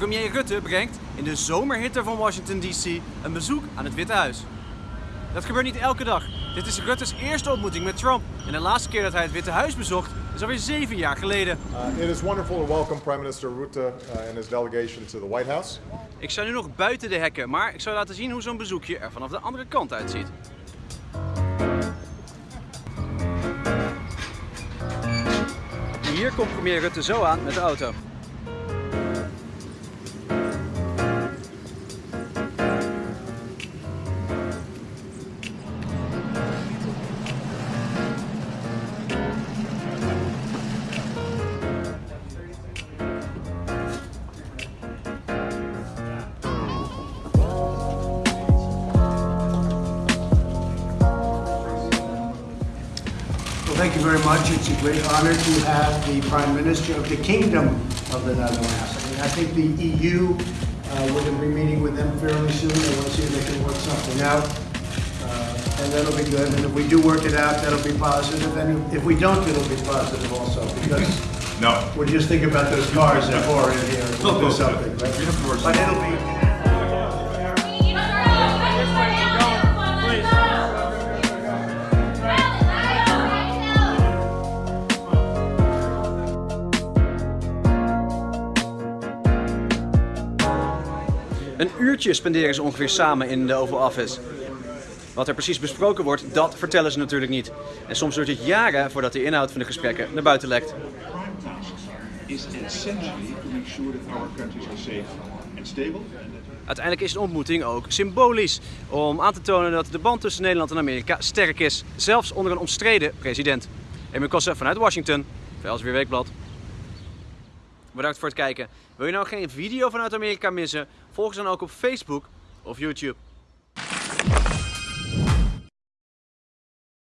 Premier Rutte brengt in de zomerhitte van Washington DC een bezoek aan het Witte Huis. Dat gebeurt niet elke dag. Dit is Rutte's eerste ontmoeting met Trump. En de laatste keer dat hij het Witte Huis bezocht is alweer zeven jaar geleden. Uh, it is wonderful to welcome Prime Minister Rutte uh, and his delegation to the White House. Ik sta nu nog buiten de hekken, maar ik zal laten zien hoe zo'n bezoekje er vanaf de andere kant uitziet. Hier komt premier Rutte zo aan met de auto. Thank you very much. It's a great honor to have the Prime Minister of the Kingdom of the Netherlands. I mean, I think the EU, uh, we're going to be meeting with them fairly soon. They want to see if they can work something out. Uh, and that'll be good. And if we do work it out, that'll be positive. And if we don't, it'll be positive also. Because No. we're just thinking about those cars that pour in here. We'll do something, right? But it'll be. Een uurtje spenderen ze ongeveer samen in de Oval Office. Wat er precies besproken wordt, dat vertellen ze natuurlijk niet. En soms duurt het jaren voordat de inhoud van de gesprekken naar buiten lekt. Uiteindelijk is een ontmoeting ook symbolisch. Om aan te tonen dat de band tussen Nederland en Amerika sterk is. Zelfs onder een omstreden president. Emil Kossen vanuit Washington, voor Elsweer Weekblad. Bedankt voor het kijken. Wil je nou geen video vanuit Amerika missen? Volg ons dan ook op Facebook of YouTube.